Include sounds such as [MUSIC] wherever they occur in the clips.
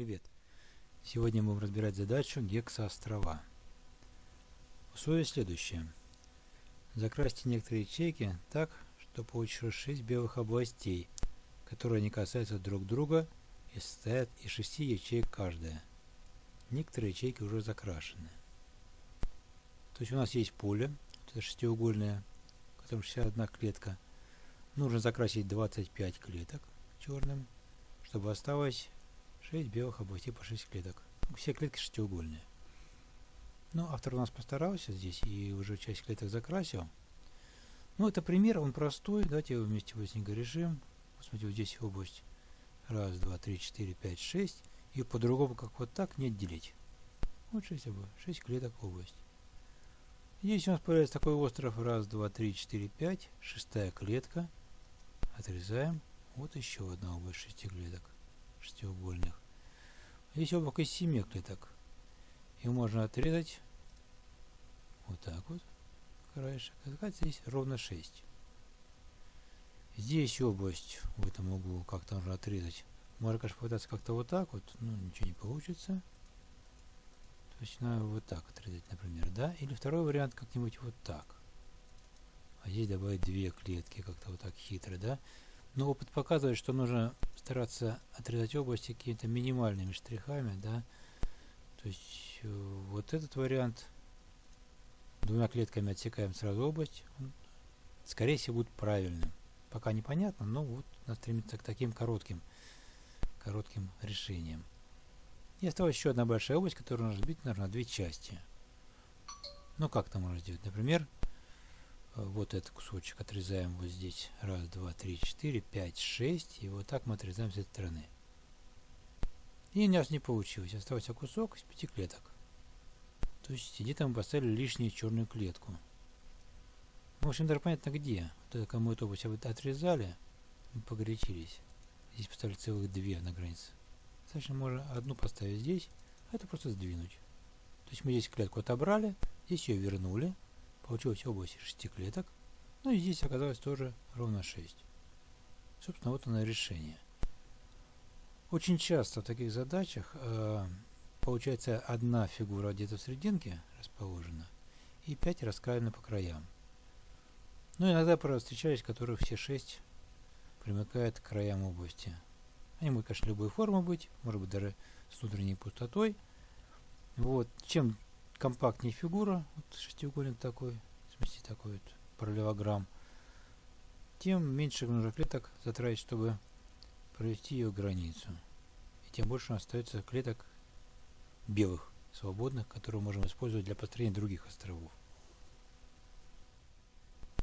Привет! Сегодня мы будем разбирать задачу гексоострова. Условие следующее. Закрасьте некоторые ячейки так, что получилось 6 белых областей, которые не касаются друг друга и состоят из 6 ячеек каждая. Некоторые ячейки уже закрашены. То есть у нас есть поле, это шестиугольное, в котором 61 клетка. Нужно закрасить 25 клеток черным, чтобы осталось 6 белых областей по 6 клеток. Все клетки шестиугольные. Ну, автор у нас постарался здесь и уже часть клеток закрасил. Ну, это пример, он простой. Давайте его вместе быстренько решим. Посмотрите, вот здесь область. Раз, два, три, четыре, пять, шесть. И по-другому, как вот так, не отделить. Вот 6, 6 клеток область. Здесь у нас появляется такой остров. Раз, два, три, четыре, пять. Шестая клетка. Отрезаем. Вот еще одна область шести клеток. Шестиугольных. Здесь облако из семи клеток. И можно отрезать вот так вот краешек. Оказывается, здесь ровно 6. Здесь область в этом углу как-то нужно отрезать. Можно, конечно, попытаться как-то вот так вот, но ничего не получится. То есть надо вот так отрезать, например, да? Или второй вариант как-нибудь вот так. А здесь добавить две клетки, как-то вот так хитро, да? Но опыт показывает, что нужно стараться отрезать области какими-то минимальными штрихами, да? То есть э, вот этот вариант двумя клетками отсекаем сразу область, он, скорее всего, будет правильным. Пока непонятно, но вот надо стремиться к таким коротким, коротким решениям. И осталась еще одна большая область, которую нужно разбить, наверное, на две части. Ну, как это можно сделать? Например, вот этот кусочек отрезаем вот здесь. Раз, два, три, четыре, пять, шесть. И вот так мы отрезаем с этой стороны. И у нас не получилось. Остался кусок из пяти клеток. То есть где-то мы поставили лишнюю черную клетку. В общем, даже понятно где. Вот это кому эту область отрезали, мы погорячились. Здесь поставили целых две на границе. Достаточно можно одну поставить здесь, а это просто сдвинуть. То есть мы здесь клетку отобрали, здесь ее вернули. Получилась область из 6 клеток. Ну и здесь оказалось тоже ровно 6. Собственно, вот оно решение. Очень часто в таких задачах э, получается одна фигура где-то в серединке расположена и 5 раскраены по краям. Ну, иногда, правда, встречались, которые все 6 примыкают к краям области. Они могут, конечно, любой формы быть, может быть, даже с внутренней пустотой. Вот. Чем компактнее фигура, вот шестиугольник такой, смысле такой вот параллелограмм, тем меньше нужно клеток затратить, чтобы провести ее границу. И тем больше остается клеток белых, свободных, которые можем использовать для построения других островов.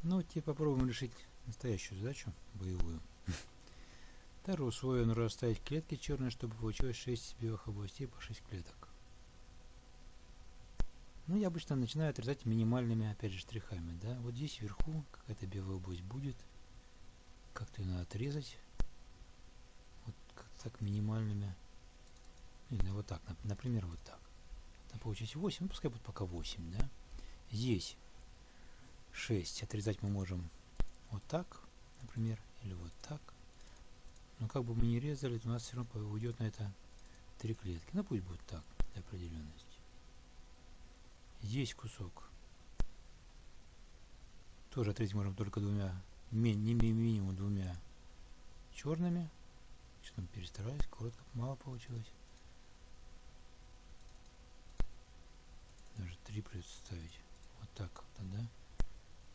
Ну, теперь попробуем решить настоящую задачу, боевую. [LAUGHS] Второе условие нужно расставить клетки черные, чтобы получилось 6 белых областей по 6 клеток. Ну, я обычно начинаю отрезать минимальными, опять же, штрихами, да. Вот здесь вверху какая-то белая область будет. Как-то ее надо отрезать так минимальными. Или вот так, например, вот так. Там получилось 8, ну пускай будет пока 8, да. Здесь 6 отрезать мы можем вот так, например, или вот так. Но как бы мы ни резали, у нас все равно уйдет на это три клетки. Ну пусть будет так, для определенности. Здесь кусок. Тоже отрезать можем только двумя, не минимум двумя черными. Что там перестарались, коротко, мало получилось. Даже три придется ставить. Вот так как-то, да?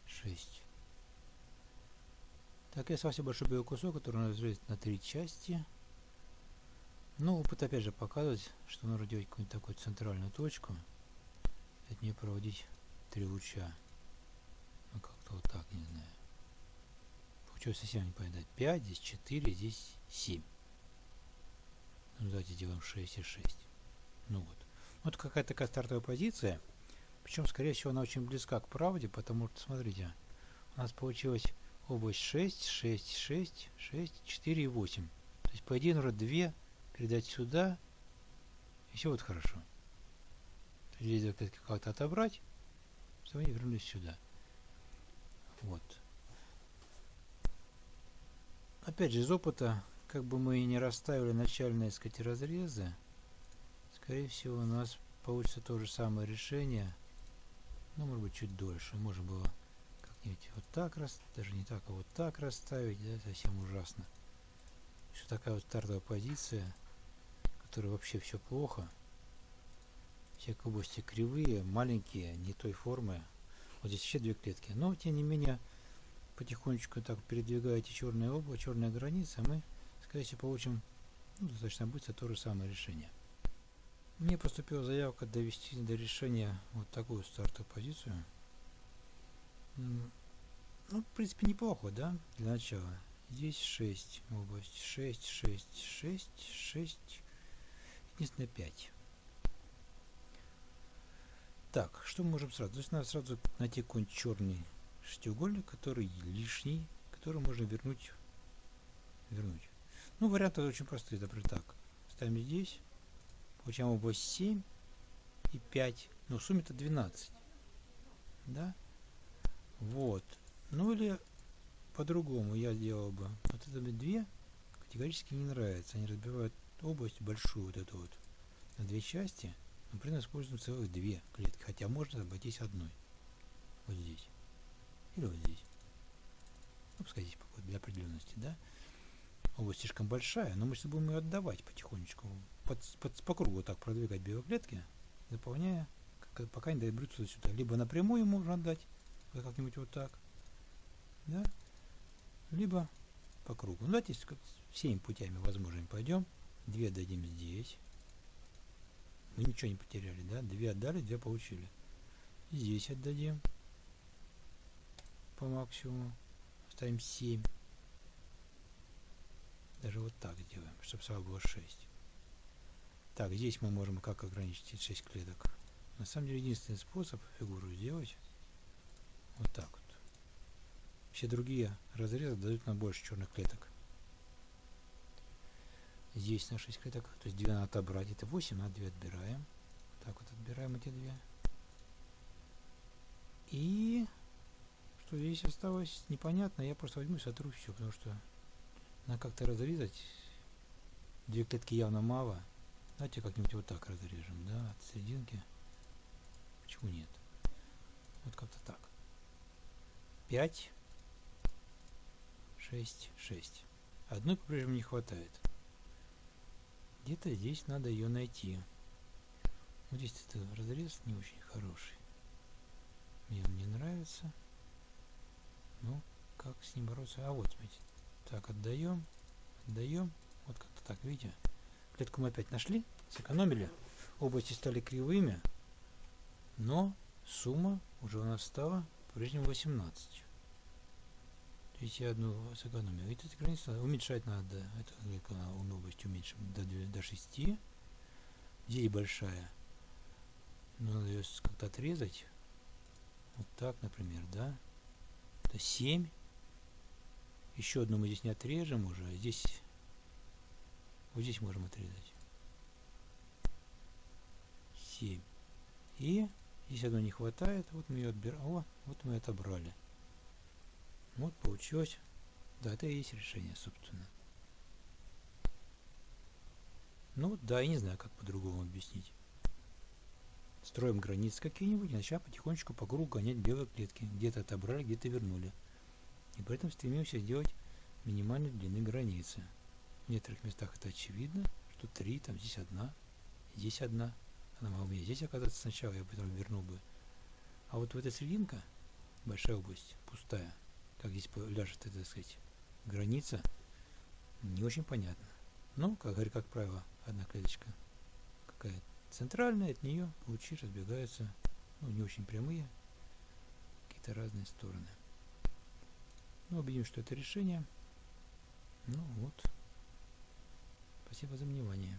Шесть. Так, я совсем большой белый кусок, который надо разрезать на три части. Ну, опыт опять же показывает, что нужно делать какую-нибудь такую центральную точку. От нее проводить три луча. Ну, как-то вот так, не знаю. Получилось совсем не понятно. 5, здесь 4, здесь 7. Ну, давайте сделаем 6 и 6. Ну вот. Вот какая-то такая стартовая позиция. Причем, скорее всего, она очень близка к правде, потому что, смотрите, у нас получилась область 6, 6, 6, 6, 4 и 8. То есть, по идее, нужно 2 передать сюда, и все вот хорошо. Здесь как-то отобрать, чтобы они вернулись сюда. Вот. Опять же, из опыта как бы мы и не расставили начальные, сказать, разрезы, скорее всего, у нас получится то же самое решение, но, может быть, чуть дольше. Можно было как-нибудь вот так раз, даже не так, а вот так расставить, да, совсем ужасно. Что такая вот стартовая позиция, которая вообще все плохо. Все области кривые, маленькие, не той формы. Вот здесь еще две клетки. Но, тем не менее, потихонечку так передвигаете черное облако, черная граница, мы, скорее всего, получим ну, достаточно быстро то же самое решение. Мне поступила заявка довести до решения вот такую стартовую позицию. Ну, в принципе, неплохо, да, для начала. Здесь 6 область, 6, 6, 6, 6, единственное 5. Так, что мы можем сразу? То есть надо сразу найти какой-нибудь черный шестиугольник, который лишний, который можно вернуть. вернуть. Ну, варианты очень простые, например, так. Ставим здесь, получаем область 7 и 5. Ну, в сумме это 12. Да? Вот. Ну, или по-другому я делал бы. Вот это две категорически не нравится. Они разбивают область большую вот эту вот на две части. Этом используем целых две клетки. Хотя можно обойтись одной. Вот здесь. Или вот здесь. Ну, пускай здесь для определенности, да. Область слишком большая, но мы сейчас будем ее отдавать потихонечку. Под, под, по кругу так продвигать белые клетки, заполняя, как, пока не доберутся сюда. Либо напрямую можно отдать, как-нибудь вот так. Да? Либо по кругу. Ну, давайте всеми путями возможными пойдем. Две дадим здесь. Мы ничего не потеряли, да? Две отдали, две получили. Здесь отдадим по максимуму. Ставим 7. Даже вот так сделаем, чтобы сразу было 6. Так, здесь мы можем как ограничить 6 клеток. На самом деле единственный способ фигуру сделать вот так вот. Все другие разрезы дают нам больше черных клеток. Здесь на 6 клеток, то есть 2 надо отобрать. Это 8, на 2 отбираем. Так вот отбираем эти две. И что здесь осталось непонятно, я просто возьму и сотру все, потому что надо как-то разрезать. Две клетки явно мало. Давайте как-нибудь вот так разрежем, да, от серединки. Почему нет? Вот как-то так. 5, 6, 6. Одной по-прежнему не хватает. Где-то здесь надо ее найти. Вот здесь это разрез не очень хороший. Мне он не нравится. Ну, как с ним бороться? А вот, смотрите. Так, отдаем, отдаем. Вот как-то так, видите? Клетку мы опять нашли, сэкономили. Области стали кривыми, но сумма уже у нас стала по-прежнему 18. То есть я одну сэкономил. И тут границу уменьшать надо. Это область уменьшим до, до 6. Здесь большая. Но надо ее как-то отрезать. Вот так, например, да. Это 7. Еще одну мы здесь не отрежем уже. А здесь вот здесь можем отрезать. 7. И здесь одно не хватает. Вот мы ее отбираем. О, вот мы отобрали. Вот получилось. Да, это и есть решение, собственно. Ну да, я не знаю, как по-другому объяснить. Строим границы какие-нибудь, и начали потихонечку по кругу гонять белые клетки. Где-то отобрали, где-то вернули. И поэтому стремимся сделать минимальной длины границы. В некоторых местах это очевидно, что три, там здесь одна, здесь одна. Она могла бы здесь оказаться сначала, я потом вернул бы. А вот в этой серединка, большая область, пустая, как здесь ляжет, это, так сказать, граница, не очень понятно. Но, как как правило, одна клеточка какая центральная, от нее лучи разбегаются, ну, не очень прямые, какие-то разные стороны. Ну, убедим, что это решение. Ну вот. Спасибо за внимание.